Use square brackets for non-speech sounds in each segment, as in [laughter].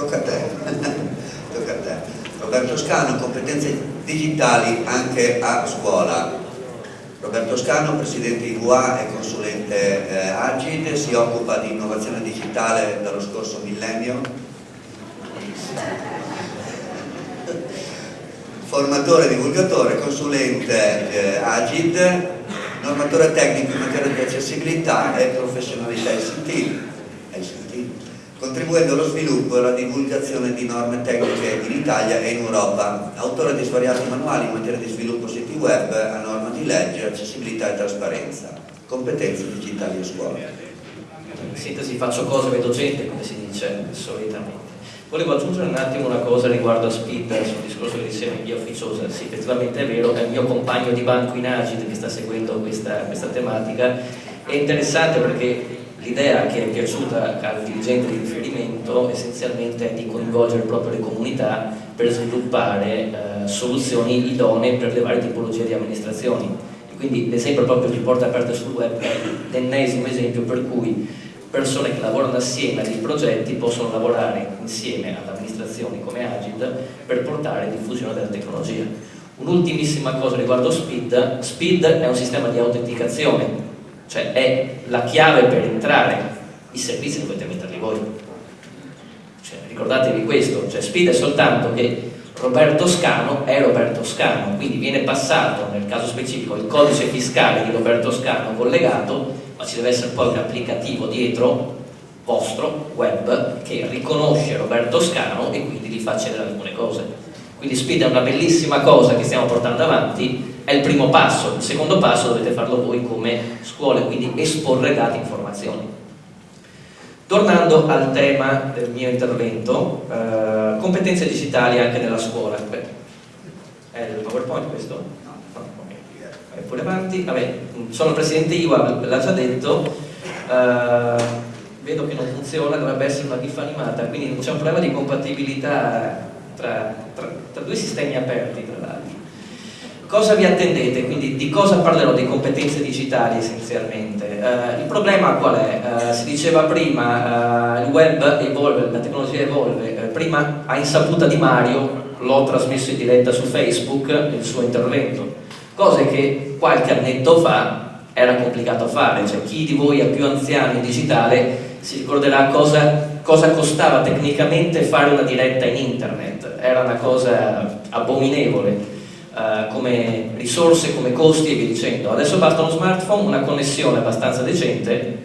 tocca a te. [laughs] tocca a te. Roberto Scano, competenze digitali anche a scuola. Roberto Scano, presidente IVA e consulente eh, Agid, si occupa di innovazione digitale dallo scorso millennio. Formatore, divulgatore, consulente eh, Agid, normatore tecnico in materia di accessibilità e professionalità ICT, contribuendo allo sviluppo e alla divulgazione di norme tecniche in Italia e in Europa, autore di svariati manuali in materia di sviluppo siti web a norma di legge, accessibilità e trasparenza, competenze digitali a scuola. In sintesi faccio cose, vedo gente, come si dice solitamente. Volevo aggiungere un attimo una cosa riguardo a Speed, sul discorso che diceva in via ufficiosa, sì effettivamente è vero, è il mio compagno di banco in Agid che sta seguendo questa, questa tematica, è interessante perché l'idea che è piaciuta al dirigente di riferimento essenzialmente è di coinvolgere proprio le comunità per sviluppare eh, soluzioni idonee per le varie tipologie di amministrazioni. E quindi l'esempio proprio che porta aperto sul web è l'ennesimo esempio per cui persone che lavorano assieme a dei progetti possono lavorare insieme ad amministrazioni come Agid per portare diffusione della tecnologia. Un'ultimissima cosa riguardo Speed, Speed è un sistema di autenticazione, cioè è la chiave per entrare, i servizi dovete metterli voi. Cioè, ricordatevi questo, cioè Speed è soltanto che Roberto Scano è Roberto Scano, quindi viene passato nel caso specifico il codice fiscale di Roberto Scano collegato ma ci deve essere poi un applicativo dietro vostro, web, che riconosce Roberto Scano e quindi gli fa accedere alcune cose. Quindi Speed è una bellissima cosa che stiamo portando avanti, è il primo passo, il secondo passo dovete farlo voi come scuole, quindi esporre dati e informazioni. Tornando al tema del mio intervento, eh, competenze digitali anche nella scuola. Beh, è il PowerPoint questo? e pure avanti, vabbè, sono il presidente IWA, l'ha già detto, uh, vedo che non funziona, dovrebbe essere una GIF animata, quindi c'è un problema di compatibilità tra, tra, tra due sistemi aperti tra. Cosa vi attendete? Quindi di cosa parlerò? Di competenze digitali essenzialmente. Uh, il problema qual è? Uh, si diceva prima, uh, il web evolve, la tecnologia evolve, prima a insaputa di Mario l'ho trasmesso in diretta su Facebook il suo intervento cose che qualche annetto fa era complicato fare, cioè chi di voi è più anziano in digitale si ricorderà cosa, cosa costava tecnicamente fare una diretta in internet, era una cosa abominevole. Uh, come risorse, come costi e via dicendo. Adesso basta uno smartphone, una connessione abbastanza decente,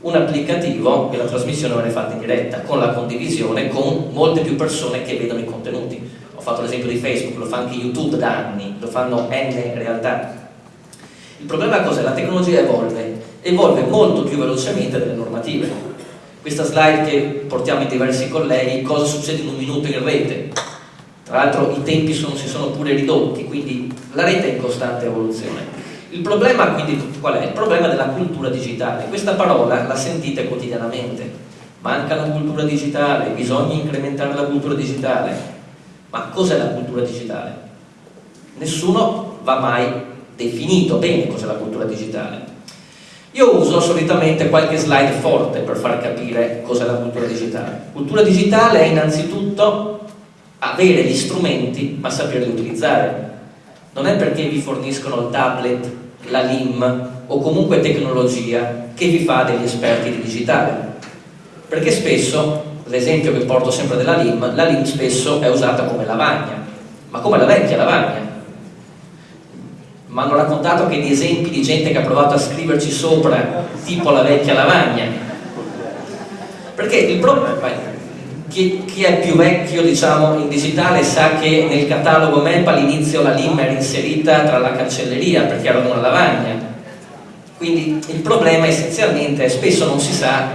un applicativo e la trasmissione viene fatta in diretta, con la condivisione, con molte più persone che vedono i contenuti ho fatto l'esempio di Facebook, lo fa anche YouTube da anni, lo fanno N realtà. Il problema cos'è? La tecnologia evolve, evolve molto più velocemente delle normative. Questa slide che portiamo in diversi colleghi, cosa succede in un minuto in rete? Tra l'altro i tempi sono, si sono pure ridotti, quindi la rete è in costante evoluzione. Il problema quindi qual è? Il problema della cultura digitale. Questa parola la sentite quotidianamente. Manca la cultura digitale, bisogna incrementare la cultura digitale. Ma cos'è la cultura digitale? Nessuno va mai definito bene cos'è la cultura digitale. Io uso solitamente qualche slide forte per far capire cos'è la cultura digitale. Cultura digitale è innanzitutto avere gli strumenti ma saperli utilizzare. Non è perché vi forniscono il tablet, la LIM o comunque tecnologia che vi fa degli esperti di digitale. Perché spesso l'esempio che porto sempre della LIM, la LIM spesso è usata come lavagna, ma come la vecchia lavagna. Mi hanno raccontato che di esempi di gente che ha provato a scriverci sopra, tipo la vecchia lavagna. Perché il problema... Chi, chi, è più vecchio diciamo, in digitale sa che nel catalogo MAP all'inizio la LIM era inserita tra la cancelleria perché era una lavagna. Quindi il problema essenzialmente è spesso non si sa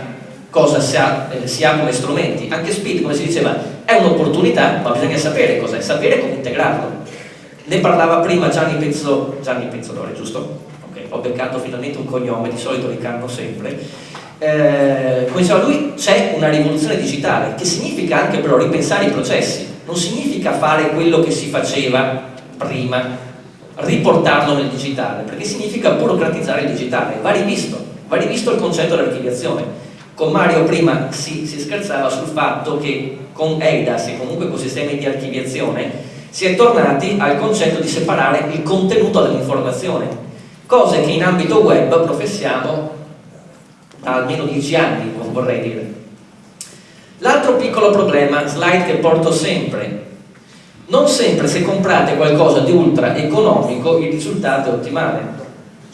cosa si ha, eh, si ha come strumenti. Anche Speed, come si diceva, è un'opportunità, ma bisogna sapere cos'è, sapere come integrarlo. Ne parlava prima Gianni, Pezzo, Gianni Pezzolori, giusto? Ok, ho beccato finalmente un cognome, di solito li canno sempre. Eh, come diceva lui, c'è una rivoluzione digitale, che significa anche però ripensare i processi. Non significa fare quello che si faceva prima, riportarlo nel digitale, perché significa burocratizzare il digitale. Va rivisto, va rivisto il concetto dell'archiviazione Con Mario prima si, si scherzava sul fatto che con EIDAS e comunque con sistemi di archiviazione si è tornati al concetto di separare il contenuto dall'informazione, cose che in ambito web professiamo almeno dieci anni, non vorrei dire. L'altro piccolo problema, slide che porto sempre, non sempre se comprate qualcosa di ultra economico il risultato è ottimale.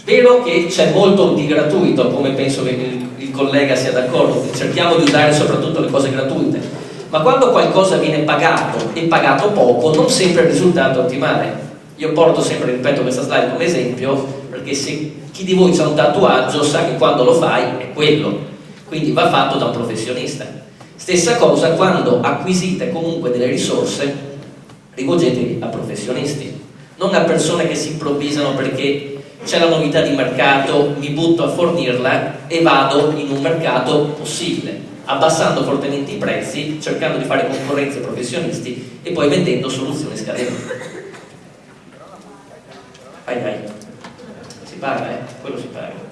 Vero che c'è molto di gratuito, come penso che il, il collega sia d'accordo, cerchiamo di usare soprattutto le cose gratuite, ma quando qualcosa viene pagato e pagato poco, non sempre il risultato è ottimale. Io porto sempre, ripeto, questa slide come esempio, perché se chi di voi ha un tatuaggio sa che quando lo fai è quello, quindi va fatto da un professionista. Stessa cosa quando acquisite comunque delle risorse rivolgetevi a professionisti, non a persone che si improvvisano perché c'è la novità di mercato, mi butto a fornirla e vado in un mercato possibile, abbassando fortemente i prezzi, cercando di fare concorrenza ai professionisti e poi vendendo soluzioni scadenti. Ai ai, paga, eh? Quello si paga.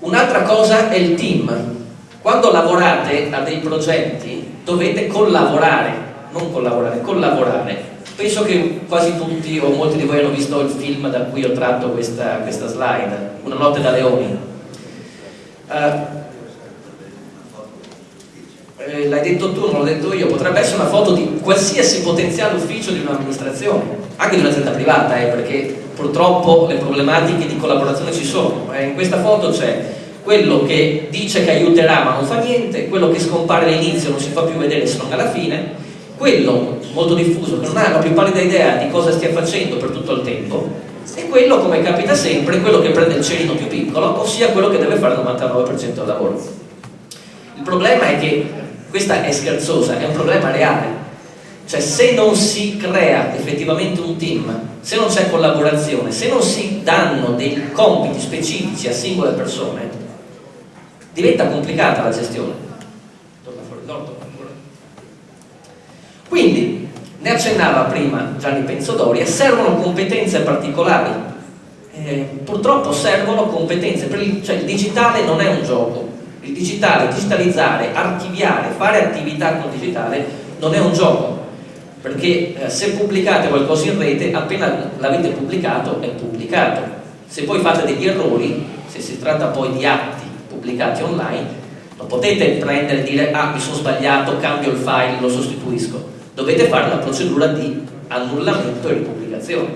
Un'altra cosa è il team. Quando lavorate a dei progetti dovete collaborare non collaborare, collaborare. Penso che quasi tutti o molti di voi hanno visto il film da cui ho tratto questa, questa slide, Una notte da leoni. Uh, l'hai detto tu, non l'ho detto io, potrebbe essere una foto di qualsiasi potenziale ufficio di un'amministrazione, anche di un'azienda privata, eh, perché purtroppo le problematiche di collaborazione ci sono. Eh, in questa foto c'è quello che dice che aiuterà ma non fa niente, quello che scompare all'inizio non si fa più vedere se non alla fine, quello molto diffuso che non ha la più pallida idea di cosa stia facendo per tutto il tempo e quello, come capita sempre, quello che prende il cerino più piccolo, ossia quello che deve fare il 99% del lavoro. Il problema è che, questa è scherzosa, è un problema reale. Cioè se non si crea effettivamente un team, se non c'è collaborazione, se non si danno dei compiti specifici a singole persone, diventa complicata la gestione. Quindi, ne accennava prima Gianni Pensodoria, servono competenze particolari. Eh, purtroppo servono competenze, il, cioè il digitale non è un gioco, il digitale, digitalizzare, archiviare, fare attività con il digitale non è un gioco, perché eh, se pubblicate qualcosa in rete, appena l'avete pubblicato è pubblicato. Se poi fate degli errori, se si tratta poi di atti pubblicati online, non potete prendere e dire ah mi sono sbagliato, cambio il file, lo sostituisco dovete fare una procedura di annullamento e ripubblicazione.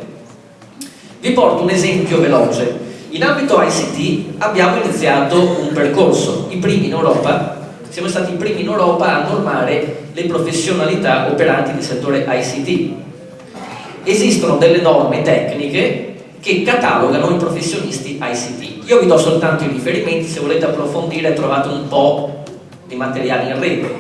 Vi porto un esempio veloce. In ambito ICT abbiamo iniziato un percorso, i primi in Europa, siamo stati i primi in Europa a normare le professionalità operanti nel settore ICT. Esistono delle norme tecniche che catalogano i professionisti ICT. Io vi do soltanto i riferimenti, se volete approfondire trovate un po' di materiali in rete.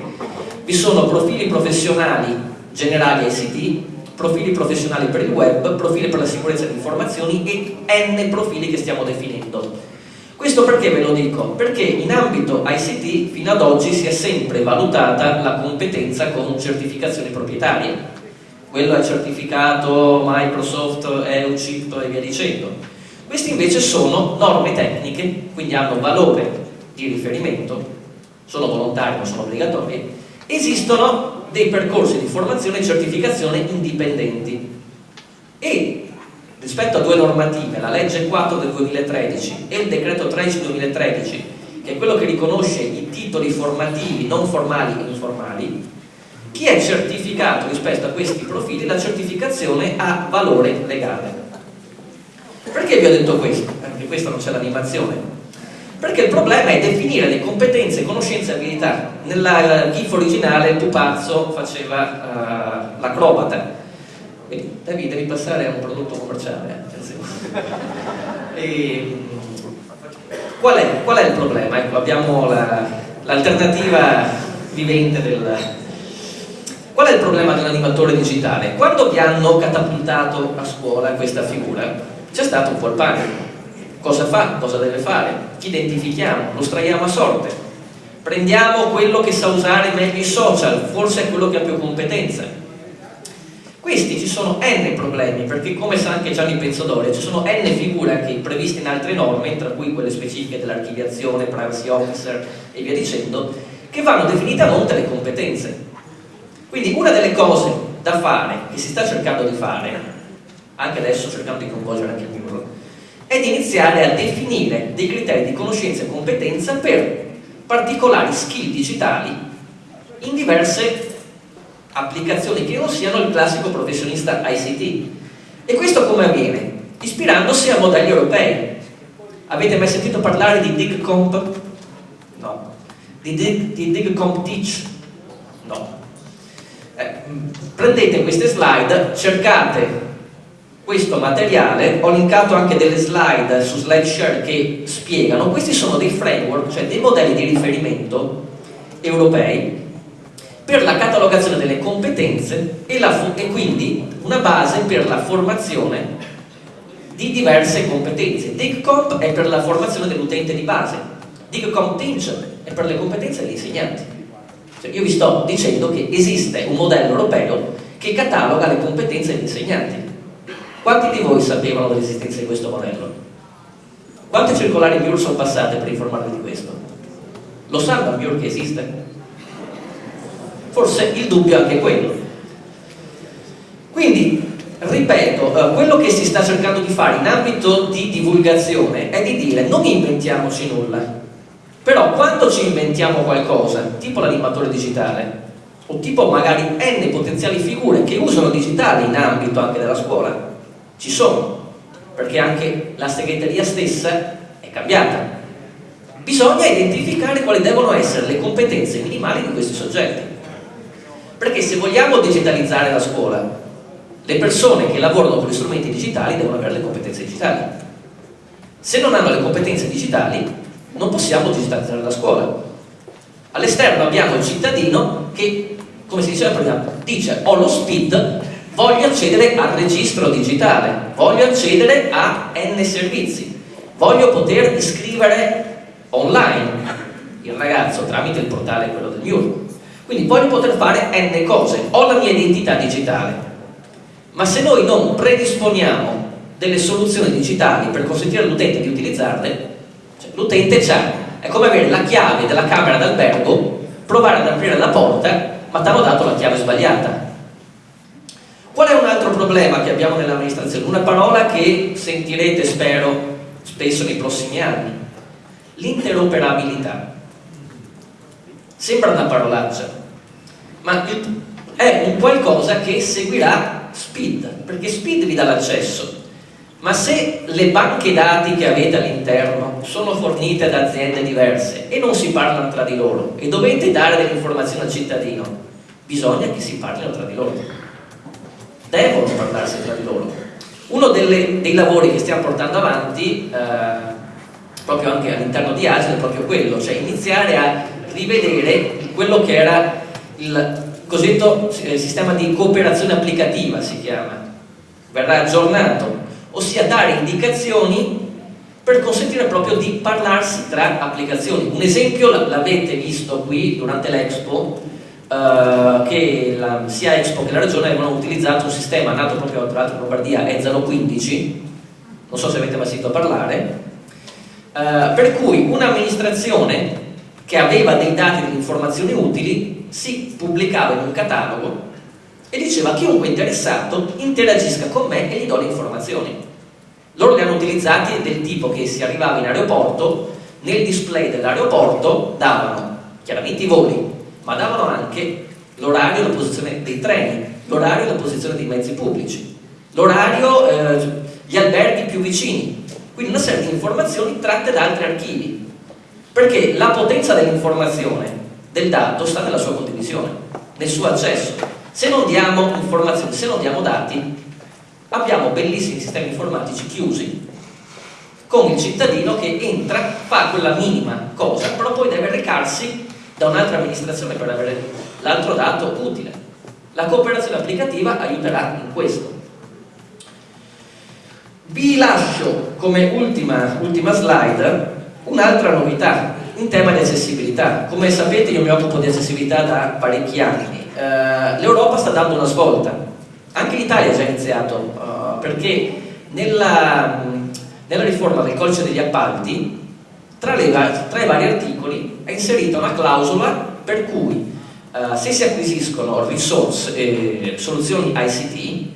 Vi sono profili professionali generali ICT, profili professionali per il web, profili per la sicurezza di informazioni e n profili che stiamo definendo. Questo perché ve lo dico? Perché in ambito ICT fino ad oggi si è sempre valutata la competenza con certificazioni proprietarie. Quello è certificato Microsoft, EUCIP e via dicendo. Questi invece sono norme tecniche, quindi hanno valore di riferimento, sono volontari, non sono obbligatori, esistono dei percorsi di formazione e certificazione indipendenti e rispetto a due normative, la legge 4 del 2013 e il decreto 13 del 2013 che è quello che riconosce i titoli formativi non formali e informali chi è certificato rispetto a questi profili la certificazione ha valore legale perché vi ho detto questo? perché questa non c'è l'animazione perché il problema è definire le competenze, conoscenze e abilità. Nella GIF originale pupazzo faceva uh, l'acrobata. Quindi devi, devi, passare a un prodotto commerciale, e, qual, è, qual, è, il problema? Ecco, abbiamo l'alternativa la, vivente del... Qual è il problema dell'animatore digitale? Quando vi hanno catapultato a scuola questa figura, c'è stato un po' il panico cosa fa, cosa deve fare, chi identifichiamo, lo straiamo a sorte, prendiamo quello che sa usare meglio i social, forse è quello che ha più competenza. Questi ci sono n problemi, perché come sa anche Gianni Pensodoria, ci sono n figure anche previste in altre norme, tra cui quelle specifiche dell'archiviazione, privacy officer e via dicendo, che vanno definite a monte le competenze. Quindi una delle cose da fare, che si sta cercando di fare, anche adesso cercando di coinvolgere anche il MUR, è di iniziare a definire dei criteri di conoscenza e competenza per particolari skill digitali in diverse applicazioni che non siano il classico professionista ICT. E questo come avviene? Ispirandosi a modelli europei. Avete mai sentito parlare di DigComp? No. Di, Dig, di DigComp Teach? No. Eh, prendete queste slide, cercate questo materiale, ho linkato anche delle slide su SlideShare che spiegano, questi sono dei framework, cioè dei modelli di riferimento europei per la catalogazione delle competenze e, la, e quindi una base per la formazione di diverse competenze. DIGCOMP è per la formazione dell'utente di base, DIGCOMP Teach è per le competenze degli insegnanti. Cioè io vi sto dicendo che esiste un modello europeo che cataloga le competenze degli insegnanti. Quanti di voi sapevano dell'esistenza di questo modello? Quante circolari MUR sono passate per informarvi di questo? Lo sanno MUR che esiste? Forse il dubbio è anche quello. Quindi, ripeto, eh, quello che si sta cercando di fare in ambito di divulgazione è di dire non inventiamoci nulla, però quando ci inventiamo qualcosa, tipo l'animatore digitale, o tipo magari n potenziali figure che usano digitale in ambito anche della scuola, ci sono, perché anche la segreteria stessa è cambiata. Bisogna identificare quali devono essere le competenze minimali di questi soggetti. Perché se vogliamo digitalizzare la scuola, le persone che lavorano con gli strumenti digitali devono avere le competenze digitali. Se non hanno le competenze digitali, non possiamo digitalizzare la scuola. All'esterno abbiamo il cittadino che, come si diceva prima, dice ho lo SPID, voglio accedere al registro digitale, voglio accedere a N servizi, voglio poter iscrivere online il ragazzo tramite il portale quello del MIUR quindi voglio poter fare n cose, ho la mia identità digitale, ma se noi non predisponiamo delle soluzioni digitali per consentire all'utente di utilizzarle, cioè, l'utente c'ha, è come avere la chiave della camera d'albergo, provare ad aprire la porta, ma ti hanno dato la chiave sbagliata. Qual è un altro problema che abbiamo nell'amministrazione? Una parola che sentirete, spero, spesso nei prossimi anni. L'interoperabilità. Sembra una parolaccia, ma è un qualcosa che seguirà Speed, perché Speed vi dà l'accesso. Ma se le banche dati che avete all'interno sono fornite da aziende diverse e non si parlano tra di loro e dovete dare delle informazioni al cittadino, bisogna che si parlino tra di loro. Devono parlarsi tra di loro. Uno delle, dei lavori che stiamo portando avanti, eh, proprio anche all'interno di Agile, è proprio quello, cioè iniziare a rivedere quello che era il cosiddetto eh, sistema di cooperazione applicativa, si chiama, verrà aggiornato, ossia dare indicazioni per consentire proprio di parlarsi tra applicazioni. Un esempio l'avete visto qui durante l'Expo, eh, che la, sia Expo che la Regione avevano utilizzato un sistema nato proprio tra l'altro in Lombardia, E015, non so se avete mai sentito parlare, eh, per cui un'amministrazione che aveva dei dati delle informazioni utili si pubblicava in un catalogo e diceva chiunque interessato interagisca con me e gli do le informazioni. Loro li hanno utilizzati del tipo che si arrivava in aeroporto, nel display dell'aeroporto davano chiaramente i voli, ma davano anche l'orario e la posizione dei treni, l'orario e la posizione dei mezzi pubblici, l'orario, eh, gli alberghi più vicini, quindi una serie di informazioni tratte da altri archivi perché la potenza dell'informazione, del dato, sta nella sua condivisione, nel suo accesso. Se non diamo informazioni, se non diamo dati, abbiamo bellissimi sistemi informatici chiusi con il cittadino che entra, fa quella minima cosa, però poi deve recarsi da un'altra amministrazione per avere l'altro dato utile. La cooperazione applicativa aiuterà in questo. Vi lascio come ultima, ultima slide Un'altra novità in tema di accessibilità, come sapete io mi occupo di accessibilità da parecchi anni, eh, l'Europa sta dando una svolta, Anche l'Italia ha già iniziato, uh, perché nella, nella, riforma del codice degli appalti, tra, le, tra, i vari articoli, è inserita una clausola per cui uh, se si acquisiscono risorse, eh, soluzioni ICT,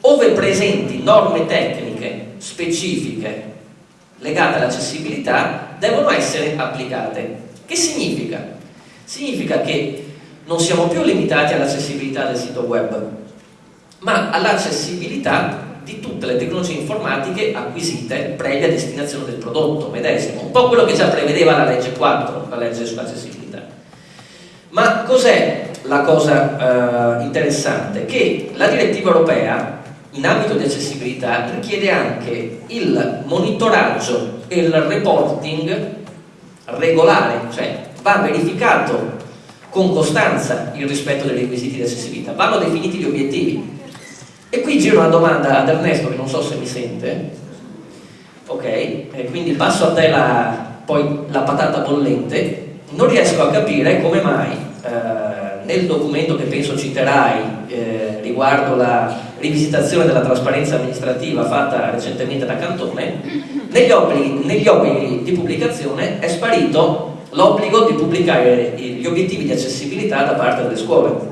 ove presenti norme tecniche specifiche legate all'accessibilità, devono essere applicate. Che significa? Significa che non siamo più limitati all'accessibilità del sito web, ma all'accessibilità di tutte le tecnologie informatiche acquisite previa destinazione del prodotto medesimo, un po' quello che già prevedeva la legge 4, la legge sull'accessibilità. Ma cos'è la cosa eh, interessante? Che la direttiva europea in ambito di accessibilità richiede anche il monitoraggio e il reporting regolare, cioè va verificato con costanza il rispetto dei requisiti di accessibilità, vanno definiti gli obiettivi. E qui giro una domanda ad Ernesto che non so se mi sente, ok? E quindi passo a te la, poi la patata bollente, non riesco a capire come mai eh, nel documento che penso citerai eh, riguardo la rivisitazione della trasparenza amministrativa fatta recentemente da Cantone, negli obblighi, negli obblighi di pubblicazione è sparito l'obbligo di pubblicare gli obiettivi di accessibilità da parte delle scuole.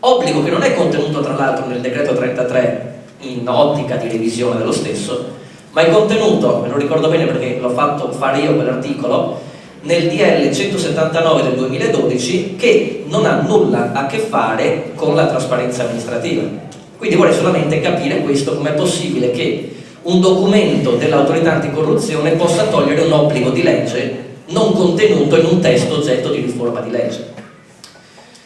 Obbligo che non è contenuto tra l'altro nel decreto 33 in ottica di revisione dello stesso, ma è contenuto, me lo ricordo bene perché l'ho fatto fare io quell'articolo, nel DL 179 del 2012 che non ha nulla a che fare con la trasparenza amministrativa. Quindi vorrei solamente capire questo, com'è possibile che un documento dell'autorità anticorruzione possa togliere un obbligo di legge non contenuto in un testo oggetto di riforma di legge.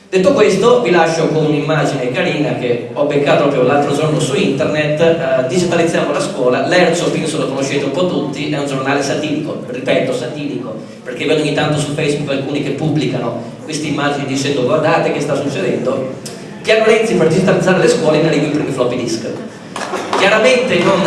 Detto questo, vi lascio con un'immagine carina che ho beccato proprio l'altro giorno su internet, eh, digitalizziamo la scuola, l'Erzo penso lo conoscete un po' tutti, è un giornale satirico, ripeto satirico, perché vedo ogni tanto su Facebook alcuni che pubblicano queste immagini dicendo guardate che sta succedendo, Piano Renzi per digitalizzare le scuole in arrivo i primi floppy disk. Chiaramente non,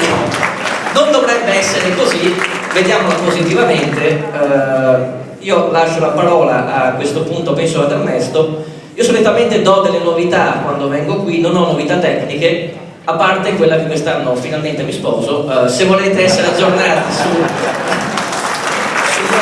non dovrebbe essere così, vediamola positivamente, uh, io lascio la parola a questo punto penso ad Ernesto, io solitamente do delle novità quando vengo qui, non ho novità tecniche, a parte quella che quest'anno finalmente mi sposo, uh, se volete essere aggiornati su